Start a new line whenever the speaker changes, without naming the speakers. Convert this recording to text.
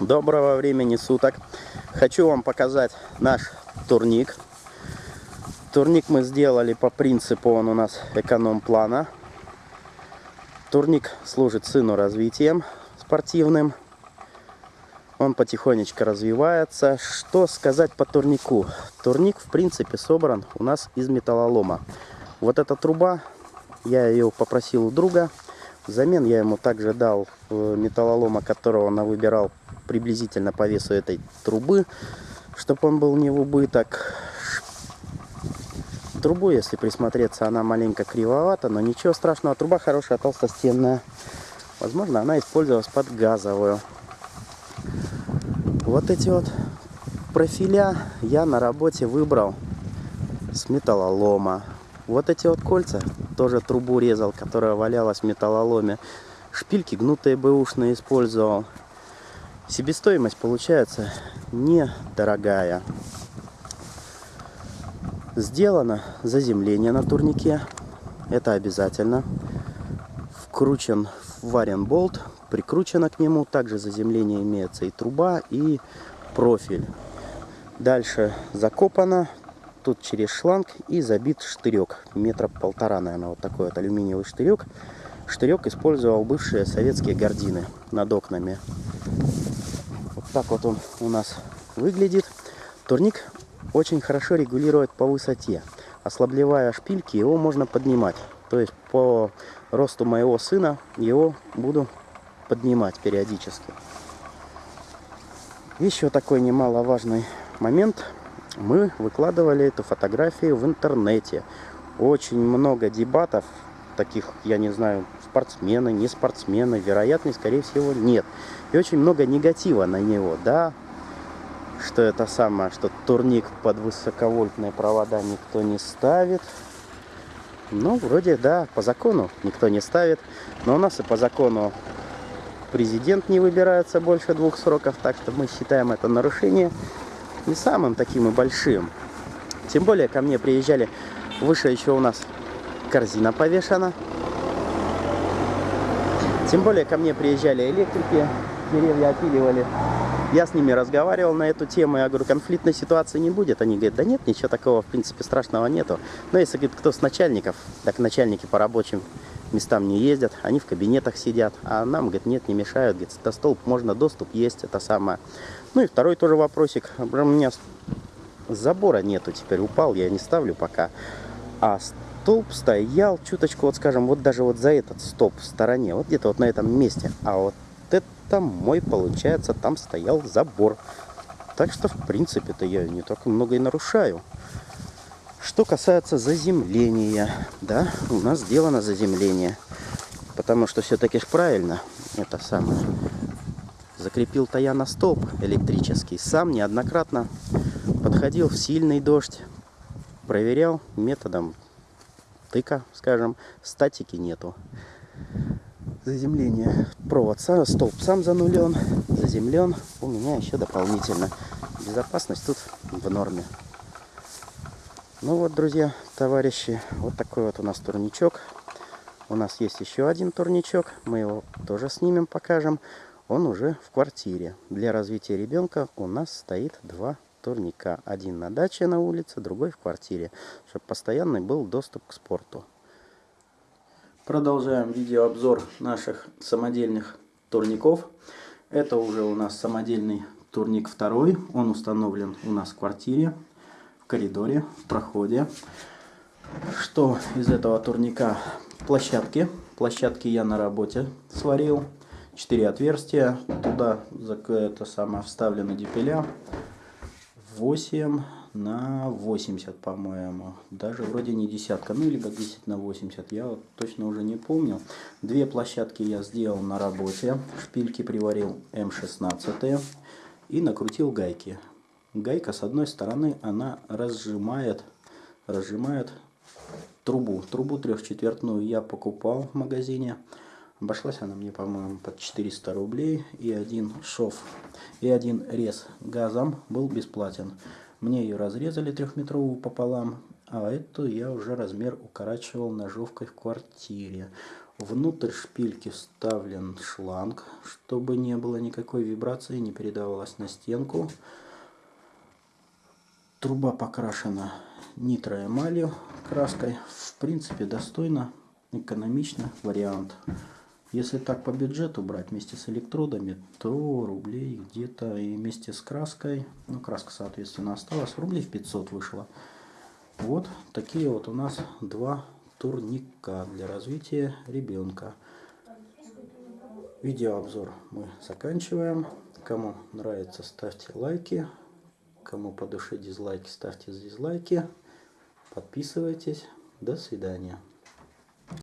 Доброго времени суток. Хочу вам показать наш турник. Турник мы сделали по принципу, он у нас эконом-плана. Турник служит сыну развитием спортивным. Он потихонечку развивается. Что сказать по турнику? Турник, в принципе, собран у нас из металлолома. Вот эта труба, я ее попросил у друга. Взамен я ему также дал э, металлолома, которого он выбирал приблизительно по весу этой трубы, чтобы он был не в убыток. Трубу, если присмотреться, она маленько кривовата, но ничего страшного. Труба хорошая, толстостенная. Возможно, она использовалась под газовую. Вот эти вот профиля я на работе выбрал с металлолома. Вот эти вот кольца, тоже трубу резал, которая валялась в металлоломе. Шпильки гнутые бэушные использовал. Себестоимость получается недорогая. Сделано заземление на турнике. Это обязательно. Вкручен варен болт, прикручено к нему. Также заземление имеется и труба, и профиль. Дальше закопано. Тут через шланг и забит штырек. Метра полтора, наверное, вот такой вот алюминиевый штырек. Штырек использовал бывшие советские гардины над окнами так вот он у нас выглядит. Турник очень хорошо регулирует по высоте. Ослаблевая шпильки, его можно поднимать. То есть по росту моего сына его буду поднимать периодически. Еще такой немаловажный момент. Мы выкладывали эту фотографию в интернете. Очень много дебатов, таких, я не знаю, спортсмены, не спортсмены, вероятно, скорее всего, нет. И очень много негатива на него, да, что это самое, что турник под высоковольтные провода никто не ставит. Ну, вроде, да, по закону никто не ставит. Но у нас и по закону президент не выбирается больше двух сроков, так что мы считаем это нарушение не самым таким и большим. Тем более ко мне приезжали, выше еще у нас корзина повешена. Тем более ко мне приезжали электрики, деревья опиливали. Я с ними разговаривал на эту тему, я говорю, конфликтной ситуации не будет. Они говорят, да нет, ничего такого, в принципе, страшного нету. Но если, говорит, кто с начальников, так начальники по рабочим местам не ездят, они в кабинетах сидят, а нам, говорит, нет, не мешают, говорит, до столб можно доступ есть, это самое. Ну и второй тоже вопросик, у меня забора нету теперь, упал, я не ставлю пока. А столб стоял чуточку, вот скажем, вот даже вот за этот столб в стороне, вот где-то вот на этом месте. А вот это мой, получается, там стоял забор. Так что, в принципе-то, я не так много и нарушаю. Что касается заземления, да, у нас сделано заземление. Потому что все-таки ж правильно, это самое. Закрепил-то я на столб электрический. Сам неоднократно подходил в сильный дождь. Проверял методом тыка, скажем, статики нету. Заземление. Провод, столб сам занулен, заземлен. У меня еще дополнительно. Безопасность тут в норме. Ну вот, друзья, товарищи, вот такой вот у нас турничок. У нас есть еще один турничок. Мы его тоже снимем, покажем. Он уже в квартире. Для развития ребенка у нас стоит два турника. Один на даче на улице, другой в квартире, чтобы постоянный был доступ к спорту. Продолжаем видеообзор наших самодельных турников. Это уже у нас самодельный турник второй. Он установлен у нас в квартире, коридоре, в проходе. Что из этого турника? Площадки. Площадки я на работе сварил. Четыре отверстия. Туда это самое вставлены дипеля. 8 на 80, по-моему. Даже вроде не десятка, ну либо 10 на 80, я вот точно уже не помню. Две площадки я сделал на работе, шпильки приварил М16 и накрутил гайки. Гайка с одной стороны, она разжимает, разжимает трубу. Трубу трехчетвертную я покупал в магазине. Обошлась она мне, по-моему, под 400 рублей. И один шов, и один рез газом был бесплатен. Мне ее разрезали трехметровую пополам, а эту я уже размер укорачивал ножовкой в квартире. Внутрь шпильки вставлен шланг, чтобы не было никакой вибрации, не передавалось на стенку. Труба покрашена нитроэмалью краской. В принципе, достойно, экономично вариант. Если так по бюджету брать вместе с электродами, то рублей где-то и вместе с краской, ну краска соответственно осталась, рублей в 500 вышло. Вот такие вот у нас два турника для развития ребенка. Видеообзор мы заканчиваем. Кому нравится, ставьте лайки. Кому по душе дизлайки, ставьте дизлайки. Подписывайтесь. До свидания.